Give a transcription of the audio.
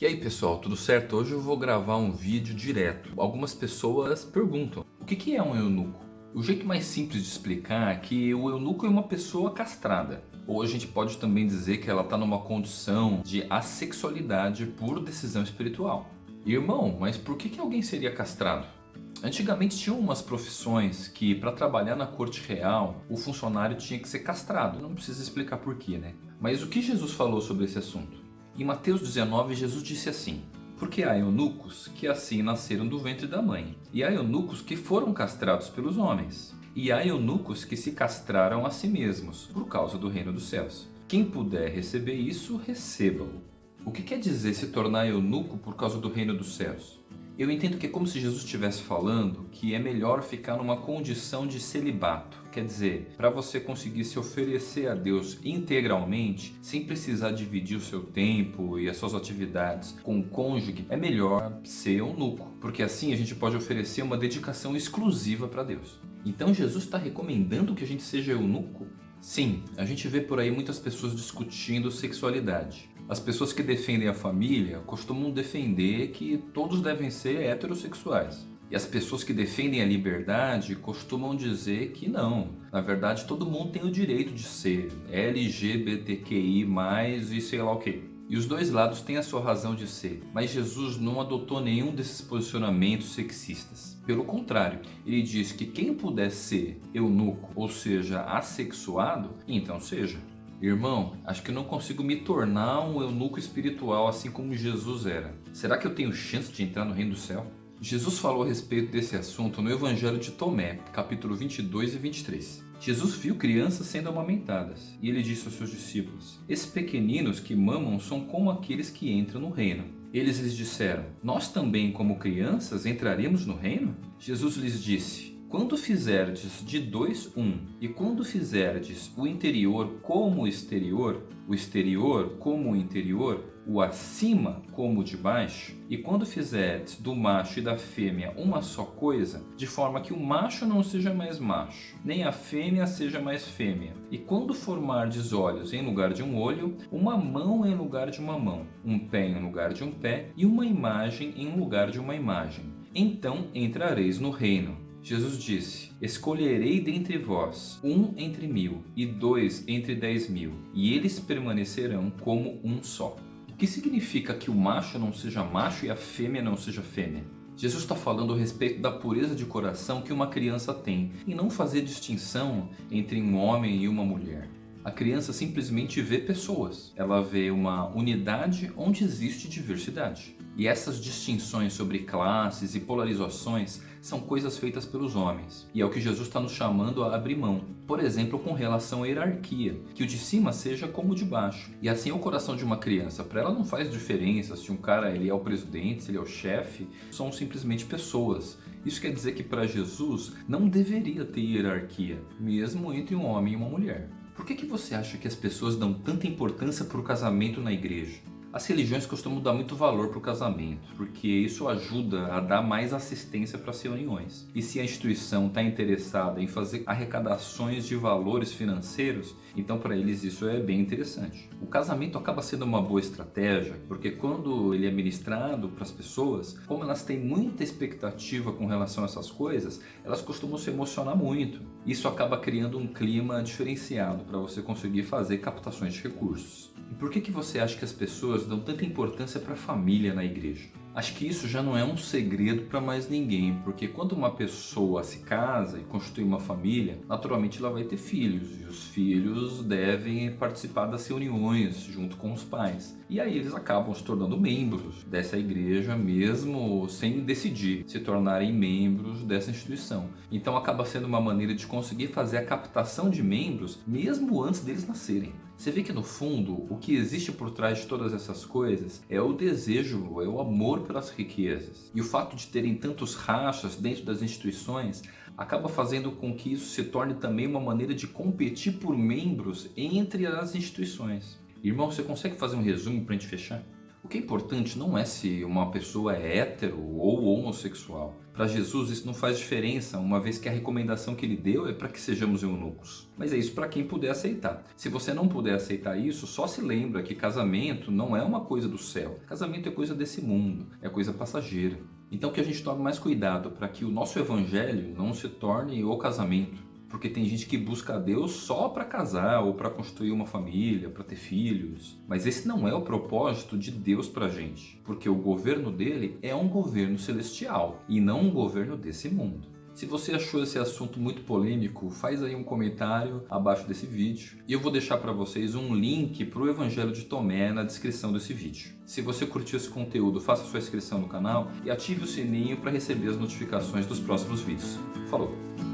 E aí pessoal, tudo certo? Hoje eu vou gravar um vídeo direto. Algumas pessoas perguntam, o que é um eunuco? O jeito mais simples de explicar é que o eunuco é uma pessoa castrada. Ou a gente pode também dizer que ela está numa condição de assexualidade por decisão espiritual. Irmão, mas por que, que alguém seria castrado? Antigamente tinha umas profissões que para trabalhar na corte real o funcionário tinha que ser castrado. Não precisa explicar porquê, né? Mas o que Jesus falou sobre esse assunto? Em Mateus 19, Jesus disse assim, porque há eunucos que assim nasceram do ventre da mãe, e há eunucos que foram castrados pelos homens, e há eunucos que se castraram a si mesmos, por causa do reino dos céus. Quem puder receber isso, receba-o. O que quer dizer se tornar eunuco por causa do reino dos céus? Eu entendo que é como se Jesus estivesse falando que é melhor ficar numa condição de celibato. Quer dizer, para você conseguir se oferecer a Deus integralmente, sem precisar dividir o seu tempo e as suas atividades com o cônjuge, é melhor ser eunuco, porque assim a gente pode oferecer uma dedicação exclusiva para Deus. Então Jesus está recomendando que a gente seja eunuco? Sim, a gente vê por aí muitas pessoas discutindo sexualidade. As pessoas que defendem a família costumam defender que todos devem ser heterossexuais. E as pessoas que defendem a liberdade costumam dizer que não. Na verdade, todo mundo tem o direito de ser LGBTQI+, e sei lá o que. E os dois lados têm a sua razão de ser, mas Jesus não adotou nenhum desses posicionamentos sexistas. Pelo contrário, ele diz que quem puder ser eunuco, ou seja, assexuado, então seja. Irmão, acho que não consigo me tornar um eunuco espiritual assim como Jesus era. Será que eu tenho chance de entrar no reino do céu? Jesus falou a respeito desse assunto no Evangelho de Tomé, capítulo 22 e 23. Jesus viu crianças sendo amamentadas, e ele disse aos seus discípulos, Esses pequeninos que mamam são como aqueles que entram no reino. Eles lhes disseram, Nós também como crianças entraremos no reino? Jesus lhes disse, quando fizerdes de dois um, e quando fizerdes o interior como o exterior, o exterior como o interior, o acima como o de baixo, e quando fizerdes do macho e da fêmea uma só coisa, de forma que o macho não seja mais macho, nem a fêmea seja mais fêmea, e quando formardes olhos em lugar de um olho, uma mão em lugar de uma mão, um pé em lugar de um pé, e uma imagem em lugar de uma imagem, então entrareis no reino. Jesus disse, escolherei dentre vós um entre mil e dois entre dez mil, e eles permanecerão como um só. O que significa que o macho não seja macho e a fêmea não seja fêmea? Jesus está falando a respeito da pureza de coração que uma criança tem, e não fazer distinção entre um homem e uma mulher. A criança simplesmente vê pessoas, ela vê uma unidade onde existe diversidade. E essas distinções sobre classes e polarizações são coisas feitas pelos homens. E é o que Jesus está nos chamando a abrir mão. Por exemplo, com relação à hierarquia, que o de cima seja como o de baixo. E assim é o coração de uma criança. Para ela não faz diferença se um cara ele é o presidente, se ele é o chefe. São simplesmente pessoas. Isso quer dizer que para Jesus não deveria ter hierarquia, mesmo entre um homem e uma mulher. Por que, que você acha que as pessoas dão tanta importância para o casamento na igreja? As religiões costumam dar muito valor para o casamento, porque isso ajuda a dar mais assistência para as reuniões. E se a instituição está interessada em fazer arrecadações de valores financeiros, então para eles isso é bem interessante. O casamento acaba sendo uma boa estratégia, porque quando ele é ministrado para as pessoas, como elas têm muita expectativa com relação a essas coisas, elas costumam se emocionar muito. Isso acaba criando um clima diferenciado para você conseguir fazer captações de recursos. E por que, que você acha que as pessoas dão tanta importância para a família na igreja? Acho que isso já não é um segredo para mais ninguém, porque quando uma pessoa se casa e constitui uma família, naturalmente ela vai ter filhos, e os filhos devem participar das reuniões junto com os pais. E aí eles acabam se tornando membros dessa igreja, mesmo sem decidir se tornarem membros dessa instituição. Então acaba sendo uma maneira de conseguir fazer a captação de membros, mesmo antes deles nascerem. Você vê que no fundo, o que existe por trás de todas essas coisas é o desejo, é o amor pelas riquezas. E o fato de terem tantos rachas dentro das instituições acaba fazendo com que isso se torne também uma maneira de competir por membros entre as instituições. Irmão, você consegue fazer um resumo para a gente fechar? O que é importante não é se uma pessoa é hétero ou homossexual. Para Jesus isso não faz diferença, uma vez que a recomendação que ele deu é para que sejamos eunucos. Mas é isso para quem puder aceitar. Se você não puder aceitar isso, só se lembra que casamento não é uma coisa do céu. Casamento é coisa desse mundo, é coisa passageira. Então que a gente tome mais cuidado para que o nosso evangelho não se torne o casamento porque tem gente que busca a Deus só para casar ou para construir uma família, para ter filhos. Mas esse não é o propósito de Deus para gente, porque o governo dele é um governo celestial e não um governo desse mundo. Se você achou esse assunto muito polêmico, faz aí um comentário abaixo desse vídeo e eu vou deixar para vocês um link para o Evangelho de Tomé na descrição desse vídeo. Se você curtiu esse conteúdo, faça sua inscrição no canal e ative o sininho para receber as notificações dos próximos vídeos. Falou!